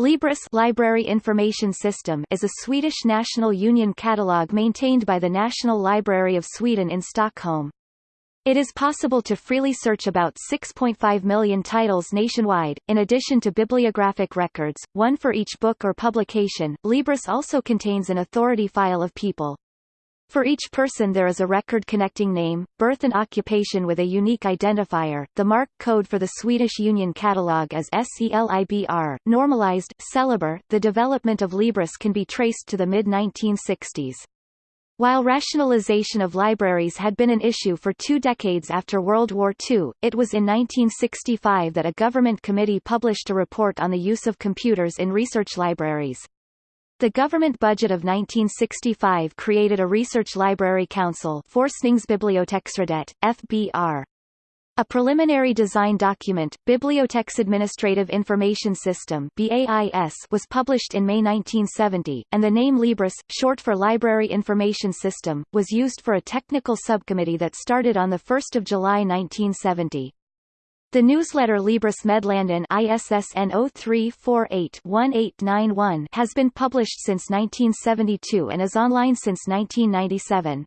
Libris Library Information System is a Swedish National Union catalogue maintained by the National Library of Sweden in Stockholm. It is possible to freely search about 6.5 million titles nationwide, in addition to bibliographic records, one for each book or publication. Libris also contains an authority file of people. For each person there is a record connecting name, birth and occupation with a unique identifier. The MARC code for the Swedish Union Catalogue is SELIBR, normalized selibr. The development of Libris can be traced to the mid-1960s. While rationalization of libraries had been an issue for two decades after World War II, it was in 1965 that a government committee published a report on the use of computers in research libraries. The government budget of 1965 created a research library council Forskningsbiblioteksrådet, FBR. A preliminary design document, Biblioteksadministrative Information System BAIS, was published in May 1970, and the name Libris, short for Library Information System, was used for a technical subcommittee that started on 1 July 1970. The newsletter Libris Meddelanden ISSN 0348-1891 has been published since 1972 and is online since 1997.